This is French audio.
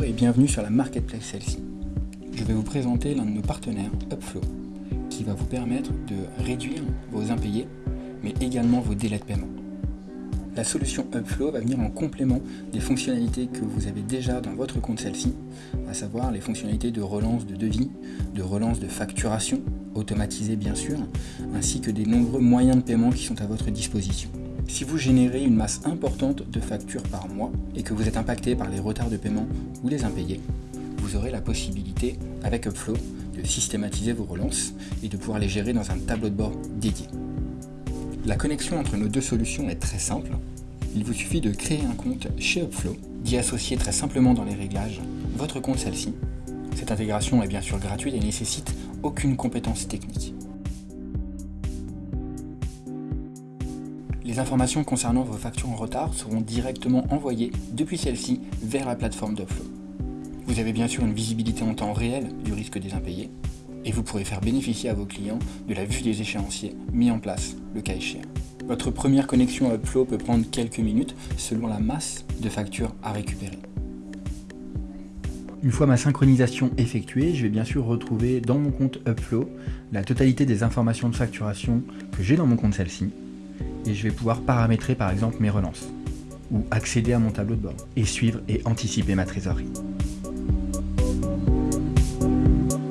bienvenue sur la Marketplace celle-ci. Je vais vous présenter l'un de nos partenaires, Upflow, qui va vous permettre de réduire vos impayés, mais également vos délais de paiement. La solution Upflow va venir en complément des fonctionnalités que vous avez déjà dans votre compte celle-ci, à savoir les fonctionnalités de relance de devis, de relance de facturation, automatisée bien sûr, ainsi que des nombreux moyens de paiement qui sont à votre disposition. Si vous générez une masse importante de factures par mois et que vous êtes impacté par les retards de paiement ou les impayés, vous aurez la possibilité, avec Upflow, de systématiser vos relances et de pouvoir les gérer dans un tableau de bord dédié. La connexion entre nos deux solutions est très simple. Il vous suffit de créer un compte chez Upflow, d'y associer très simplement dans les réglages votre compte celle-ci. Cette intégration est bien sûr gratuite et nécessite aucune compétence technique. Les informations concernant vos factures en retard seront directement envoyées depuis celle-ci vers la plateforme d'Upflow. Vous avez bien sûr une visibilité en temps réel du risque des impayés, et vous pourrez faire bénéficier à vos clients de la vue des échéanciers mis en place, le cas échéant. Votre première connexion à Upflow peut prendre quelques minutes selon la masse de factures à récupérer. Une fois ma synchronisation effectuée, je vais bien sûr retrouver dans mon compte Upflow la totalité des informations de facturation que j'ai dans mon compte celle-ci et je vais pouvoir paramétrer par exemple mes relances ou accéder à mon tableau de bord et suivre et anticiper ma trésorerie.